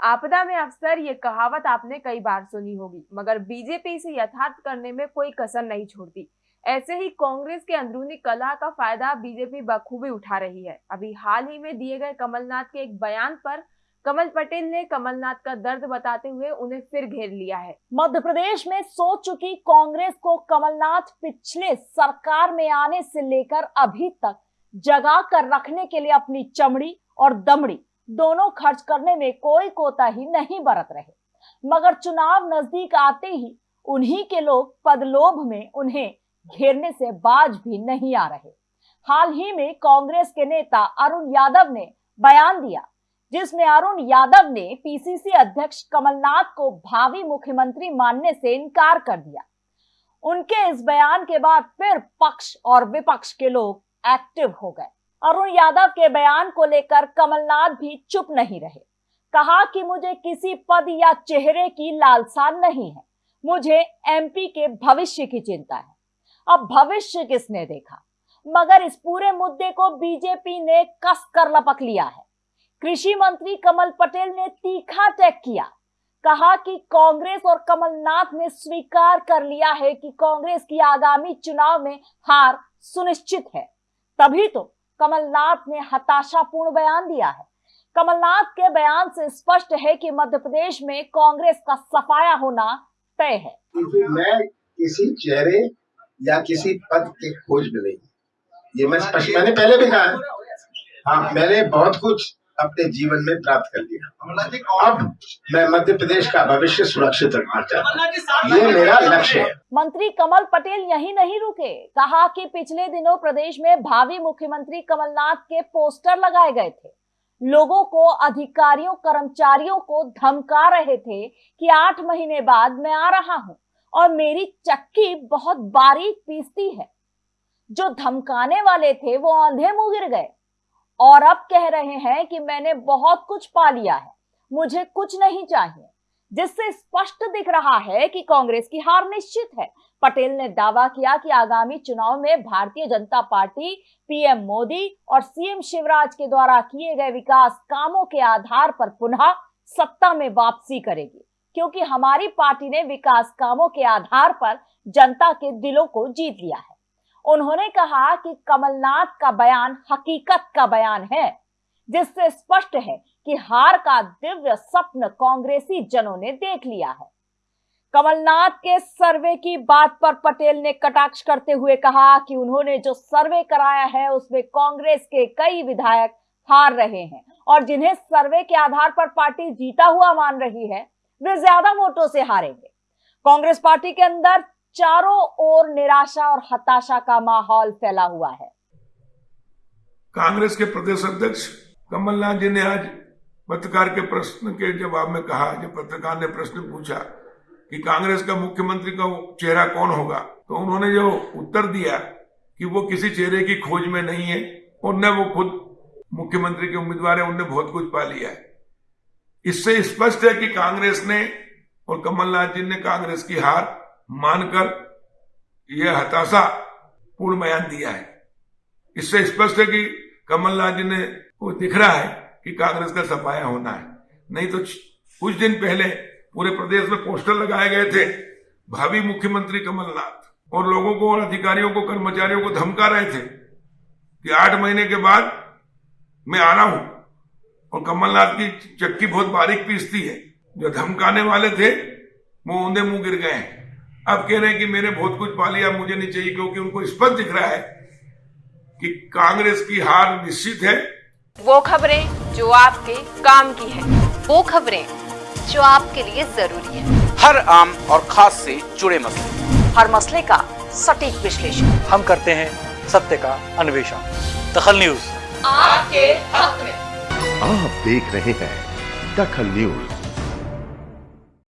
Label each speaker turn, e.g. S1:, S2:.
S1: आपदा में अक्सर ये कहावत आपने कई बार सुनी होगी, मगर बीजेपी इसे यथार्थ करने में कोई कसर नहीं छोड़ती। ऐसे ही कांग्रेस के अंदरूनी कला का फ़ायदा बीजेपी बखूबी उठा रही है। अभी हाल ही में दिए गए कमलनाथ के एक बयान पर कमल पटेल ने कमलनाथ का दर्द बताते हुए उन्हें फिर घेर लिया है।
S2: मध्य प्रदेश में सो चुकी कांग्रेस को कमलनाथ पिछले सरकार में आने से लेकर अभी तक जगा कर रखने के लिए अपनी चमड़ी और दमड़ी दोनों खर्च करने में कोई कोताही नहीं बरत रहे। मगर चुनाव नज़दीक आते ही उन्हीं के लोग पदलोभ में उन्हें घेरने से बाज भी नहीं आ रहे। हाल ही में कांग्रेस के नेता अरुण यादव ने बयान दिया, जिसमें अरुण यादव ने पीसीसी अध्यक्ष कमलनाथ को भावी मुख्यमंत्री मानने से इनकार कर दिया। उनके इस बयान के बाद फिर पक्ष और विपक्ष के लोग एक्टिव हो गए। अरुण यादव के बयान को लेकर कमलनाथ भी चुप नहीं रहे। कहा कि मुझे किसी पद या चेहरे की लालसा नहीं है। मुझे एमपी के भविष्य की चिंता है। अब भविष्य किसने देखा? मगर इस पूरे मुद्दे को बीजेपी ने कस कर लपक लिया है। कृषि मंत्री कमल पटेल ने तीखा टैग किया। कहा कि कांग्रेस और कमलनाथ ने स्वीकार कर लिया है कि कांग्रेस की आगामी चुनाव में हार सुनिश्चित है। तभी तो कमलनाथ ने हताशापूर्ण बयान दिया है। कमलनाथ के बयान से स्पष्ट है कि मध्य प्रदेश में कांग्रेस का सफाया होना तय है।
S3: मैं किसी चेहरे या किसी पद की खोज में नहीं। ये मैं स्पष्ट मैंने पहले भी कहा हाँ मैंने बहुत कुछ अपने जीवन में प्राप्त कर लिया। अब मैं मध्य प्रदेश का भविष्य सुरक्षित रखना चाहता हूँ। ये मेरा लक्ष्य है।
S2: मंत्री कमल पटेल यही नहीं रुके। कहा कि पिछले दिनों प्रदेश में भावी मुख्यमंत्री कमलनाथ के पोस्टर लगाए गए थे। लोगों को अधिकारियों कर्मचारियों को धमका रहे थे कि आठ महीने बाद मैं आ रहा हूँ और मेरी चक्की बहुत बारीक पीसती है। जो धमकाने वाले थे वो आंधे मुँह गिर गए। और अब कह रहे हैं कि मैंने बहुत कुछ पा लिया है, मुझे कुछ नहीं चाहिए। जिससे स्पष्ट दिख रहा है कि कांग्रेस की हार निश्चित है। पटेल ने दावा किया कि आगामी चुनाव में भारतीय जनता पार्टी, पीएम मोदी और सीएम शिवराज के द्वारा किए गए विकास कामों के आधार पर पुनः सत्ता में वापसी करेगी, क्योंकि हमारी पार्टी ने विकास कामों के आधार पर जनता के दिलों को जीत लिया है। उन्होंने कहा कि कमलनाथ का बयान हकीकत का बयान है, जिससे स्पष्ट है कि हार का दिव्य स्वप्न कांग्रेसी जनों ने देख लिया है। कमलनाथ के सर्वे की बात पर पटेल ने कटाक्ष करते हुए कहा कि उन्होंने जो सर्वे कराया है, उसमें कांग्रेस के कई विधायक हार रहे हैं और जिन्हें सर्वे के आधार पर पार्टी जीता हुआ मान रही है, वे ज़्यादा वोटों से हारेंगे। कांग्रेस पार्टी के अंदर चारों ओर निराशा और हताशा का माहौल फैला हुआ है।
S4: कांग्रेस के प्रदेश अध्यक्ष कमलनाथ जी ने आज पत्रकार के प्रश्न के जवाब में कहा, जब पत्रकार ने प्रश्न पूछा कि कांग्रेस का मुख्यमंत्री का चेहरा कौन होगा तो उन्होंने जो उत्तर दिया कि वो किसी चेहरे की खोज में नहीं है और न वो खुद मुख्यमंत्री के उम्मीदवार है, उनने बहुत कुछ पा लिया है। इससे स्पष्ट है कि कांग्रेस ने और कमलनाथ जी ने कांग्रेस की हार मानकर यह हताशा पूर्ण बयान दिया है। इससे स्पष्ट है कि कमलनाथ जी ने वो दिख रहा है कि कांग्रेस का सफाया होना है। नहीं तो कुछ दिन पहले पूरे प्रदेश में पोस्टर लगाए गए थे, भावी मुख्यमंत्री कमलनाथ। और लोगों को और अधिकारियों को, कर्मचारियों को धमका रहे थे कि आठ महीने के बाद मैं आ रहा हूँ और कमलनाथ की चक्की बहुत बारीक पीसती है। जो धमकाने वाले थे, वो ऊंधे मुँह गिर गए हैं। अब कह रहे हैं कि मैंने बहुत कुछ पा लिया मुझे नहीं चाहिए क्योंकि उनको स्पष्ट दिख रहा है कि कांग्रेस की हार निश्चित है।
S1: वो खबरें जो आपके काम की है
S5: वो खबरें जो आपके लिए ज़रूरी है।
S6: हर आम और खास से जुड़े मसले।
S2: हर मसले का सटीक विश्लेषण।
S7: हम करते हैं सत्य का अन्वेषण। दखल न्यूज़।
S5: आपके हक में।
S8: आप देख रहे हैं दखल न्यूज़।